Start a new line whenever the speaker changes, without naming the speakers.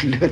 pilot